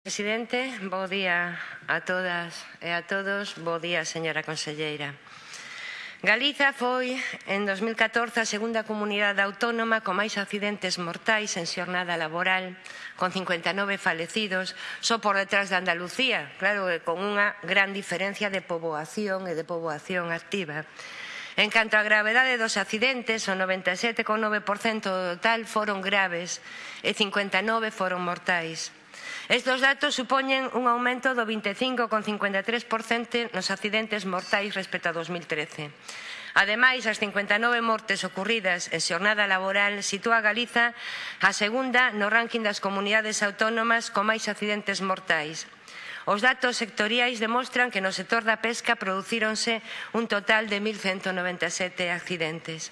Presidente, bo día a todas e a todos. Bo día, señora conselleira. Galiza foi en 2014 a segunda comunidade autónoma con máis accidentes mortais en xornada laboral, con 59 falecidos, só por detrás de Andalucía, claro que con unha gran diferencia de poboación e de poboación activa. En canto á gravedade dos accidentes, o 97,9% do total foron graves e 59 foron mortais. Estos datos supoñen un aumento do 25,53% nos accidentes mortais respecto a 2013. Ademais, as 59 mortes ocorridas en xornada laboral sitúa a Galiza a segunda no ranking das comunidades autónomas con máis accidentes mortais. Os datos sectoriais demostran que no sector da pesca producíronse un total de 1.197 accidentes.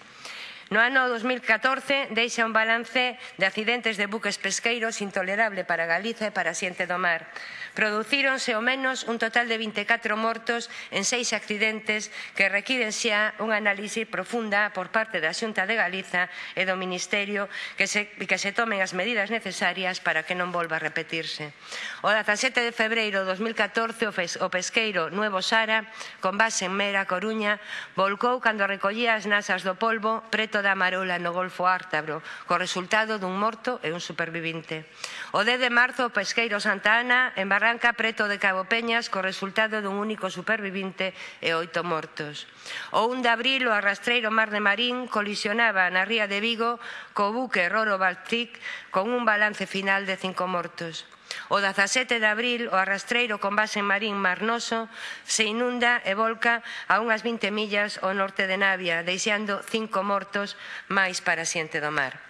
No ano 2014 deixa un balance de accidentes de buques pesqueiros intolerable para Galiza e para a Xente do Mar. Producíronse ao menos un total de 24 mortos en seis accidentes que requiren xa unha análise profunda por parte da Xunta de Galiza e do Ministerio que se, que se tomen as medidas necesarias para que non volva a repetirse. O 17 de febreiro de 2014 o pesqueiro Nuevo Sara, con base en Mera, Coruña, volcou cando recollía as nasas do polvo preto deserto da Marola no Golfo Ártabro, co resultado dun morto e un supervivinte. O 10 de marzo, o pesqueiro Santa Ana, en Barranca, preto de Cabo Peñas, co resultado dun único supervivinte e oito mortos. O 1 de abril, o arrastreiro Mar de Marín colisionaba na ría de Vigo co buque Roro Baltic con un balance final de cinco mortos. O 17 de abril, o arrastreiro con base en Marín Marnoso se inunda e volca a unhas 20 millas ao norte de Navia, deixando cinco mortos máis para a xente do mar.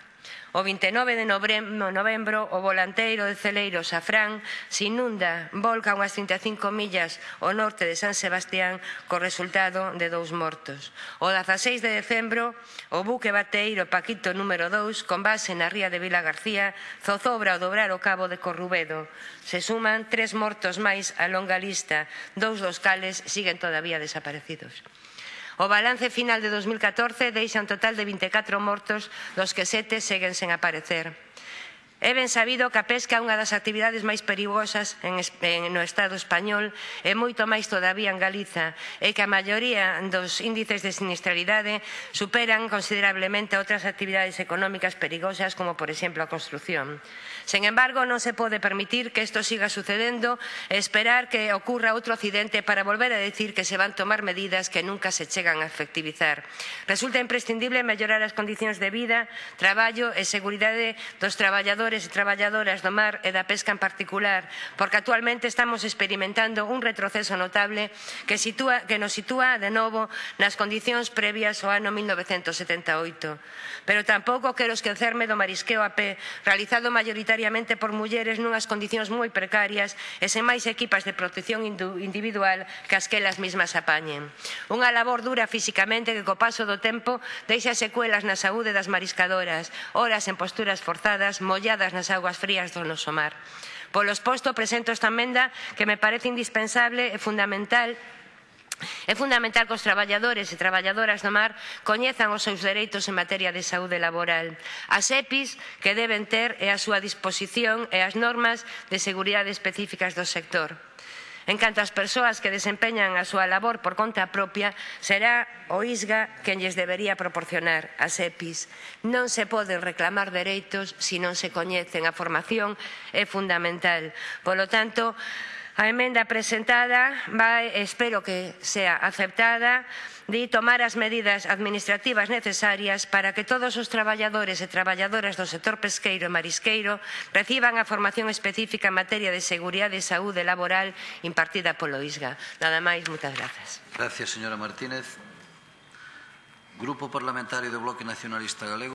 O 29 de novembro, o volanteiro de Celeiro Safrán se inunda, volca unhas 35 millas ao norte de San Sebastián co resultado de dous mortos. O 16 de decembro, o buque bateiro Paquito número 2, con base na ría de Vila García, zozobra o dobrar o cabo de Corrubedo. Se suman tres mortos máis a longa lista, dous dos cales siguen todavía desaparecidos. O balance final de 2014 deixa un total de 24 mortos, dos que sete seguen sen aparecer. É ben sabido que a pesca é unha das actividades máis perigosas en, en, no Estado español e moito máis todavía en Galiza e que a maioría dos índices de sinistralidade superan considerablemente outras actividades económicas perigosas como por exemplo a construción. Sen embargo, non se pode permitir que isto siga sucedendo e esperar que ocurra outro accidente para volver a decir que se van tomar medidas que nunca se chegan a efectivizar. Resulta imprescindible mellorar as condicións de vida, traballo e seguridade dos traballadores traballadores e traballadoras do mar e da pesca en particular, porque actualmente estamos experimentando un retroceso notable que, sitúa, que nos sitúa de novo nas condicións previas ao ano 1978. Pero tampouco quero esquecerme do marisqueo a pé, realizado maioritariamente por mulleres nunhas condicións moi precarias e sen máis equipas de protección individual que as que elas mesmas apañen. Unha labor dura físicamente que co paso do tempo deixa secuelas na saúde das mariscadoras, horas en posturas forzadas, molladas atrapadas nas augas frías do noso mar. Polo exposto, presento esta emenda que me parece indispensable e fundamental É fundamental que os traballadores e traballadoras do mar coñezan os seus dereitos en materia de saúde laboral. As EPIs que deben ter é a súa disposición e as normas de seguridade específicas do sector. En canto ás persoas que desempeñan a súa labor por conta propia, será o ISGA quen lles debería proporcionar as EPIs. Non se poden reclamar dereitos se non se coñecen a formación é fundamental. Polo tanto, A emenda presentada vai, espero que sea aceptada de tomar as medidas administrativas necesarias para que todos os traballadores e traballadoras do sector pesqueiro e marisqueiro reciban a formación específica en materia de seguridade e saúde laboral impartida polo ISGA. Nada máis, moitas grazas. Gracias, señora Martínez. Grupo Parlamentario do Bloque Nacionalista Galego.